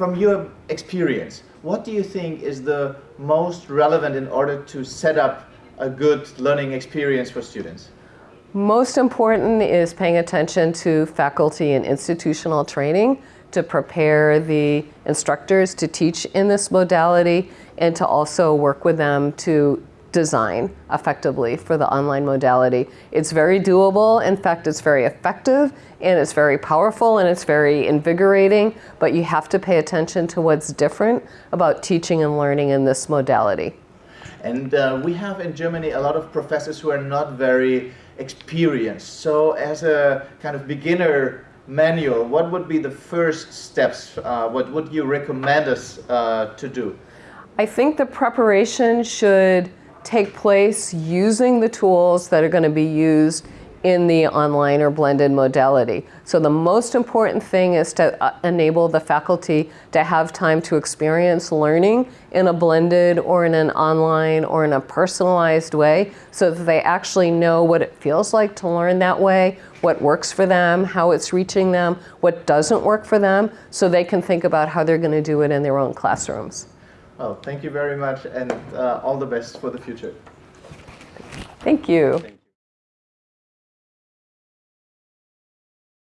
from your experience, what do you think is the most relevant in order to set up a good learning experience for students? Most important is paying attention to faculty and institutional training to prepare the instructors to teach in this modality and to also work with them to design effectively for the online modality. It's very doable. In fact, it's very effective and it's very powerful and it's very invigorating, but you have to pay attention to what's different about teaching and learning in this modality. And uh, we have in Germany a lot of professors who are not very experienced. So as a kind of beginner manual, what would be the first steps? Uh, what would you recommend us uh, to do? I think the preparation should take place using the tools that are going to be used in the online or blended modality. So the most important thing is to uh, enable the faculty to have time to experience learning in a blended or in an online or in a personalized way so that they actually know what it feels like to learn that way, what works for them, how it's reaching them, what doesn't work for them, so they can think about how they're going to do it in their own classrooms. Well, thank you very much and uh, all the best for the future. Thank you. Thank you.